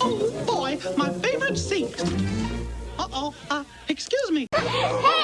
Oh boy, my favorite seat. Uh-oh, uh, excuse me.